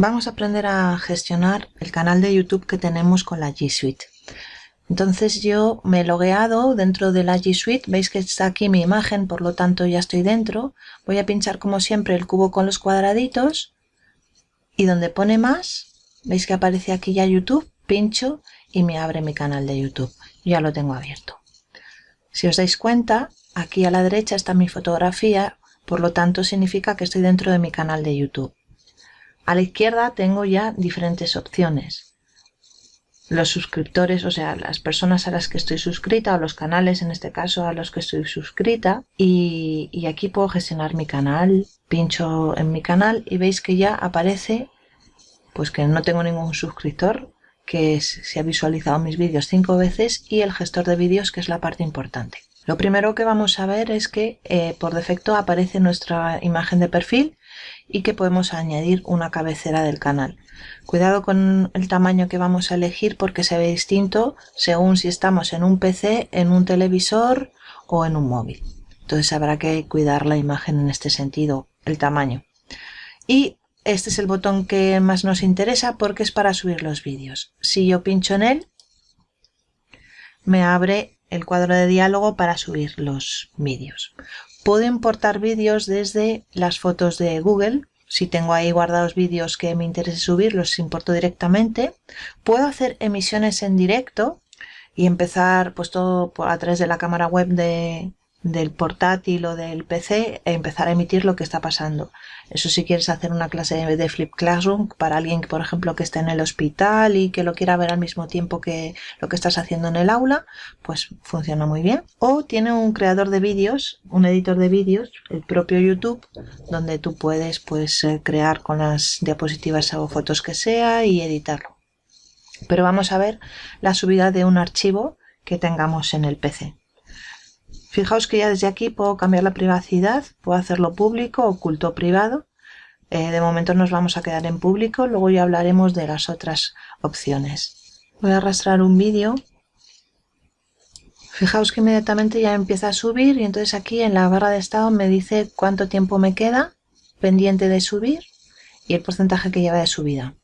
Vamos a aprender a gestionar el canal de YouTube que tenemos con la G Suite. Entonces yo me he logueado dentro de la G Suite, veis que está aquí mi imagen, por lo tanto ya estoy dentro. Voy a pinchar como siempre el cubo con los cuadraditos y donde pone más, veis que aparece aquí ya YouTube, pincho y me abre mi canal de YouTube. Ya lo tengo abierto. Si os dais cuenta, aquí a la derecha está mi fotografía, por lo tanto significa que estoy dentro de mi canal de YouTube. A la izquierda tengo ya diferentes opciones. Los suscriptores, o sea, las personas a las que estoy suscrita o los canales, en este caso, a los que estoy suscrita. Y, aquí puedo gestionar mi canal. Pincho en mi canal y veis que ya aparece pues que no tengo ningún suscriptor, que se ha visualizado mis vídeos cinco veces y el gestor de vídeos, que es la parte importante. Lo primero que vamos a ver es que eh, por defecto aparece nuestra imagen de perfil y que podemos añadir una cabecera del canal. Cuidado con el tamaño que vamos a elegir porque se ve distinto según si estamos en un PC, en un televisor o en un móvil. Entonces habrá que cuidar la imagen en este sentido, el tamaño. Y este es el botón que más nos interesa porque es para subir los vídeos. Si yo pincho en él, me abre el cuadro de diálogo para subir los vídeos. Puedo importar vídeos desde las fotos de Google. Si tengo ahí guardados vídeos que me interese subir, los importo directamente. Puedo hacer emisiones en directo y empezar pues todo a través de la cámara web de, del portátil o del PC e empezar a emitir lo que está pasando. Eso si quieres hacer una clase de Flip Classroom para alguien, por ejemplo, que esté en el hospital y que lo quiera ver al mismo tiempo que lo que estás haciendo en el aula, pues funciona muy bien. O tiene un creador de vídeos, un editor de vídeos, el propio YouTube, donde tú puedes pues eh, crear con las diapositivas o fotos que sea y editarlo. Pero vamos a ver la subida de un archivo que tengamos en el PC. Fijaos que ya desde aquí puedo cambiar la privacidad, puedo hacerlo público, oculto, privado. Eh, de momento nos vamos a quedar en público, luego ya hablaremos de las otras opciones. Voy a arrastrar un vídeo. Fijaos que inmediatamente ya empieza a subir y entonces aquí en la barra de estado me dice cuánto tiempo me queda pendiente de subir y el porcentaje que lleva de subida.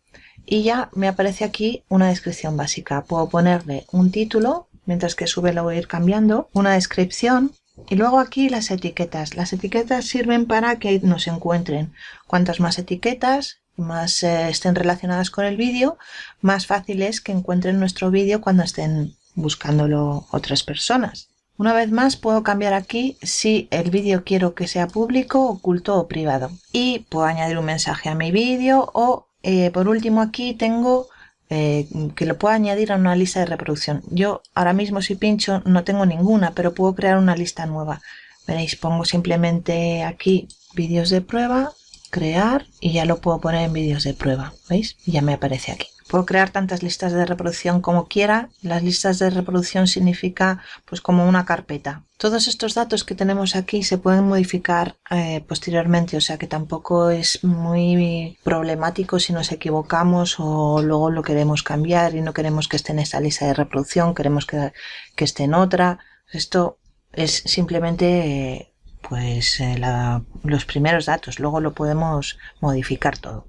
Y ya me aparece aquí una descripción básica. Puedo ponerle un título, mientras que sube lo voy a ir cambiando, una descripción y luego aquí las etiquetas. Las etiquetas sirven para que nos encuentren. Cuantas más etiquetas, más eh, estén relacionadas con el vídeo, más fácil es que encuentren nuestro vídeo cuando estén buscándolo otras personas. Una vez más puedo cambiar aquí si el vídeo quiero que sea público, oculto o privado. Y puedo añadir un mensaje a mi vídeo o eh, por último aquí tengo eh, que lo puedo añadir a una lista de reproducción. Yo ahora mismo si pincho no tengo ninguna, pero puedo crear una lista nueva. Veréis, pongo simplemente aquí vídeos de prueba, crear y ya lo puedo poner en vídeos de prueba. ¿Veis? Ya me aparece aquí. Puedo crear tantas listas de reproducción como quiera. Las listas de reproducción significa pues como una carpeta. Todos estos datos que tenemos aquí se pueden modificar eh, posteriormente, o sea que tampoco es muy problemático si nos equivocamos o luego lo queremos cambiar y no queremos que esté en esta lista de reproducción, queremos que, esté en otra. Esto es simplemente pues eh, los primeros datos, luego lo podemos modificar todo.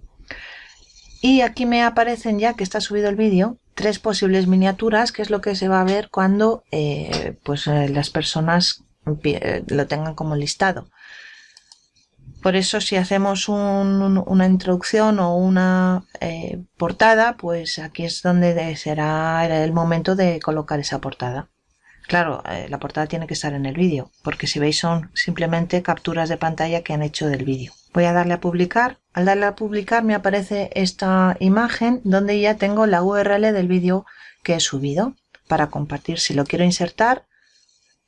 Y aquí me aparecen ya que está subido el vídeo tres posibles miniaturas, que es lo que se va a ver cuando eh, pues, eh, las personas eh, lo tengan como listado. Por eso si hacemos una introducción o una portada, pues aquí es donde será el momento de colocar esa portada. Claro, la portada tiene que estar en el vídeo, porque si veis son simplemente capturas de pantalla que han hecho del vídeo. Voy a darle a publicar. Al darle a publicar me aparece esta imagen donde ya tengo la URL del vídeo que he subido para compartir. Si lo quiero insertar,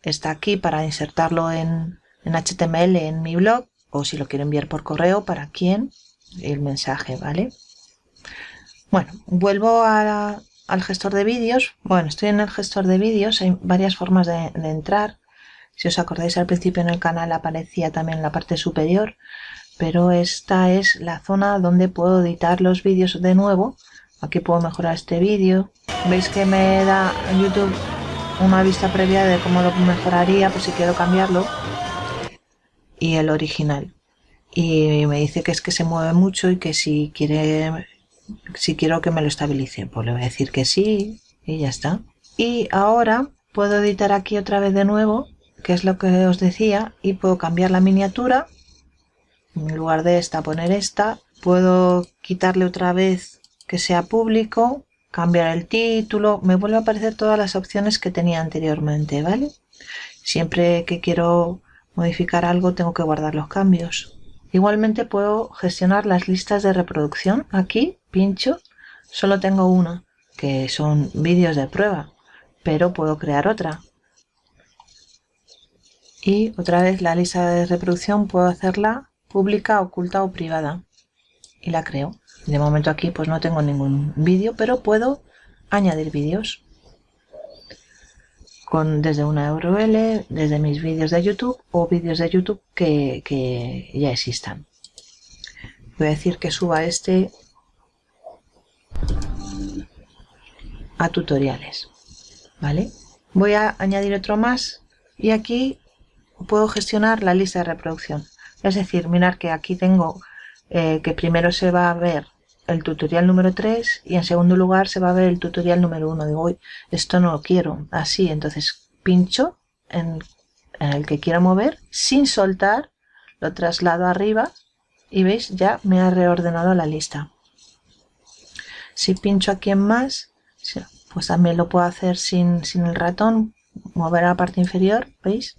está aquí para insertarlo en, HTML en mi blog o si lo quiero enviar por correo, para quién, el mensaje, ¿vale? Bueno, vuelvo al gestor de vídeos. Bueno, estoy en el gestor de vídeos, hay varias formas de, de entrar. Si os acordáis al principio en el canal aparecía también en la parte superior pero esta es la zona donde puedo editar los vídeos de nuevo. Aquí puedo mejorar este vídeo. Veis que me da youtube una vista previa de cómo lo mejoraría por si quiero cambiarlo y el original. Y me dice que es que se mueve mucho y que si quiere si quiero que me lo estabilice. Pues le voy a decir que sí y ya está. Y ahora puedo editar aquí otra vez de nuevo que es lo que os decía y puedo cambiar la miniatura en lugar de esta poner esta puedo quitarle otra vez que sea público cambiar el título me vuelve a aparecer todas las opciones que tenía anteriormente vale siempre que quiero modificar algo tengo que guardar los cambios. Igualmente puedo gestionar las listas de reproducción aquí pincho solo tengo una que son vídeos de prueba pero puedo crear otra. Y otra vez la lista de reproducción puedo hacerla pública, oculta o privada y la creo. De momento aquí pues no tengo ningún vídeo, pero puedo añadir vídeos con desde una URL, desde mis vídeos de YouTube o vídeos de YouTube que, que ya existan. Voy a decir que suba este a tutoriales, ¿vale? Voy a añadir otro más y aquí puedo gestionar la lista de reproducción. Es decir, mirar que aquí tengo eh, que primero se va a ver el tutorial número 3 y en segundo lugar se va a ver el tutorial número 1. Digo, esto no lo quiero así, entonces pincho en, en el que quiero mover sin soltar, lo traslado arriba y veis, ya me ha reordenado la lista. Si pincho aquí en más, pues también lo puedo hacer sin, sin el ratón, mover a la parte inferior, ¿veis?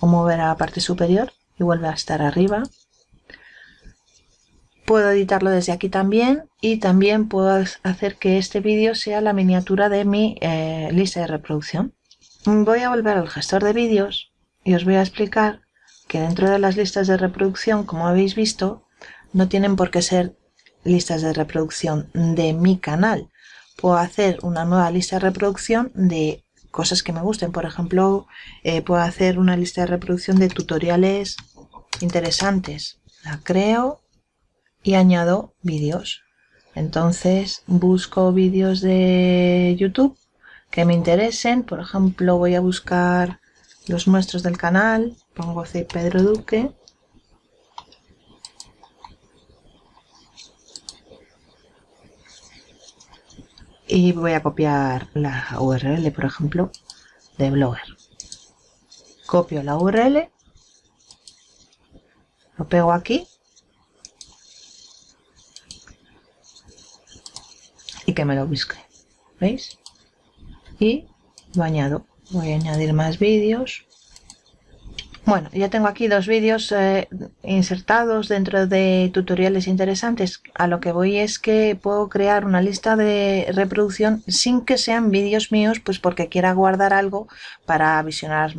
O mover a la parte superior y vuelve a estar arriba. Puedo editarlo desde aquí también y también puedo hacer que este vídeo sea la miniatura de mi eh, lista de reproducción. Voy a volver al gestor de vídeos y os voy a explicar que dentro de las listas de reproducción, como habéis visto, no tienen por qué ser listas de reproducción de mi canal. Puedo hacer una nueva lista de reproducción de cosas que me gusten. Por ejemplo, eh, puedo hacer una lista de reproducción de tutoriales interesantes. La creo y añado vídeos. Entonces busco vídeos de YouTube que me interesen. Por ejemplo, voy a buscar los nuestros del canal. Pongo C. Pedro Duque. Y voy a copiar la URL, por ejemplo, de Blogger. Copio la URL, lo pego aquí y que me lo busque. ¿Veis? Y lo añado. Voy a añadir más vídeos. Bueno, ya tengo aquí dos vídeos eh, insertados dentro de tutoriales interesantes. A lo que voy es que puedo crear una lista de reproducción sin que sean vídeos míos, pues porque quiera guardar algo para visionar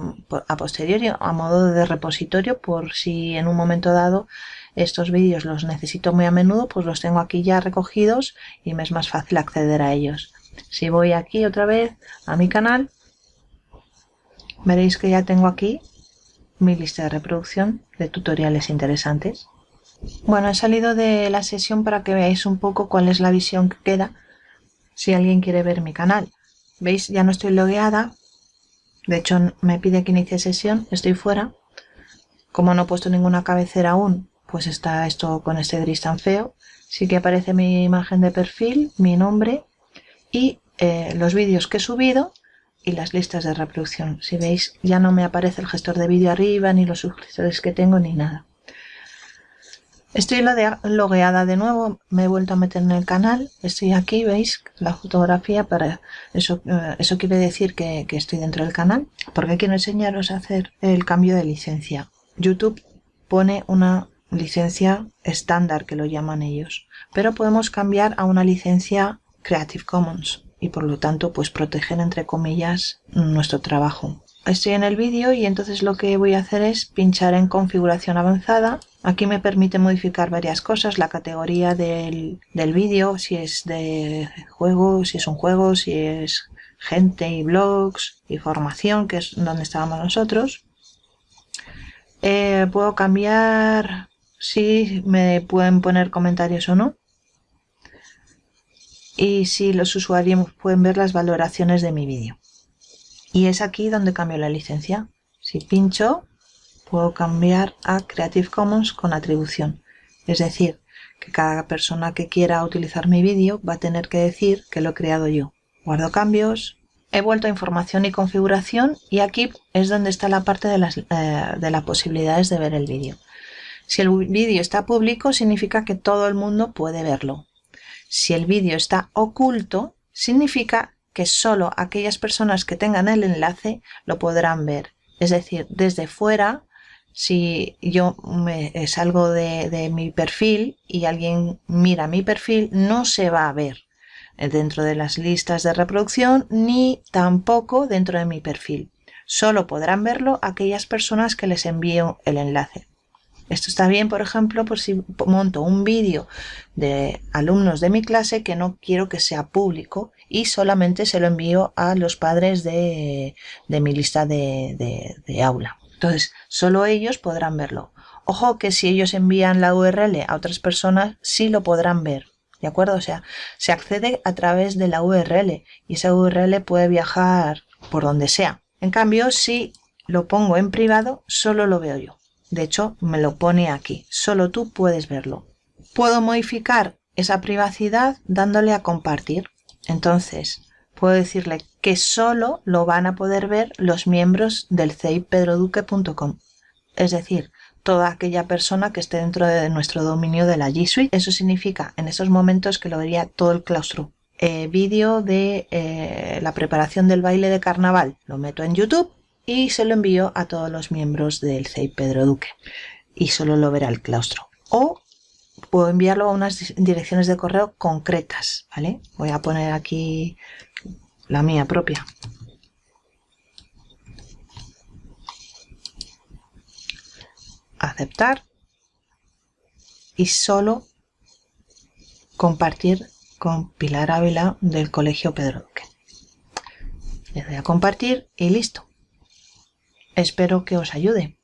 a posteriori, a modo de repositorio, por si en un momento dado estos vídeos los necesito muy a menudo, pues los tengo aquí ya recogidos y me es más fácil acceder a ellos. Si voy aquí otra vez a mi canal, veréis que ya tengo aquí mi lista de reproducción de tutoriales interesantes. Bueno, he salido de la sesión para que veáis un poco cuál es la visión que queda si alguien quiere ver mi canal. ¿Veis? Ya no estoy logueada. De hecho, me pide que inicie sesión. Estoy fuera. Como no he puesto ninguna cabecera aún, pues está esto con este gris tan feo. Sí que aparece mi imagen de perfil, mi nombre y eh, los vídeos que he subido y las listas de reproducción. Si veis, ya no me aparece el gestor de vídeo arriba, ni los suscriptores que tengo, ni nada. Estoy logueada de nuevo, me he vuelto a meter en el canal, estoy aquí, veis la fotografía, para eso, eh, eso quiere decir que, que estoy dentro del canal, porque quiero enseñaros a hacer el cambio de licencia. YouTube pone una licencia estándar, que lo llaman ellos, pero podemos cambiar a una licencia Creative Commons y por lo tanto pues protegen entre comillas nuestro trabajo. Estoy en el vídeo y entonces lo que voy a hacer es pinchar en configuración avanzada. Aquí me permite modificar varias cosas, la categoría del, del vídeo, si es de juego, si es un juego, si es gente y blogs y formación, que es donde estábamos nosotros. Eh, puedo cambiar si me pueden poner comentarios o no y si los usuarios pueden ver las valoraciones de mi vídeo. Y es aquí donde cambio la licencia. Si pincho, puedo cambiar a Creative Commons con atribución. Es decir, que cada persona que quiera utilizar mi vídeo va a tener que decir que lo he creado yo. Guardo cambios, he vuelto a información y configuración y aquí es donde está la parte de las, eh, posibilidades de ver el vídeo. Si el vídeo está público significa que todo el mundo puede verlo. Si el vídeo está oculto significa que solo aquellas personas que tengan el enlace lo podrán ver. Es decir, desde fuera si yo me salgo de, de, mi perfil y alguien mira mi perfil, no se va a ver dentro de las listas de reproducción ni tampoco dentro de mi perfil. Solo podrán verlo aquellas personas que les envío el enlace. Esto está bien, por ejemplo, por si monto un vídeo de alumnos de mi clase que no quiero que sea público y solamente se lo envío a los padres de, mi lista de, de aula. Entonces, solo ellos podrán verlo. Ojo que si ellos envían la URL a otras personas, sí lo podrán ver. ¿De acuerdo? O sea, se accede a través de la URL y esa URL puede viajar por donde sea. En cambio, si lo pongo en privado, solo lo veo yo. De hecho, me lo pone aquí. Solo tú puedes verlo. Puedo modificar esa privacidad dándole a compartir. Entonces, puedo decirle que solo lo van a poder ver los miembros del ceipedroduque.com. Es decir, toda aquella persona que esté dentro de nuestro dominio de la G Suite. Eso significa en esos momentos que lo vería todo el claustro. Eh, vídeo de eh, la preparación del baile de carnaval. Lo meto en YouTube y se lo envío a todos los miembros del CEI Pedro Duque. Y solo lo verá el claustro. O puedo enviarlo a unas direcciones de correo concretas, ¿vale? Voy a poner aquí la mía propia. Aceptar y solo compartir con Pilar Ávila del Colegio Pedro Duque. Le doy a compartir y listo. Espero que os ayude.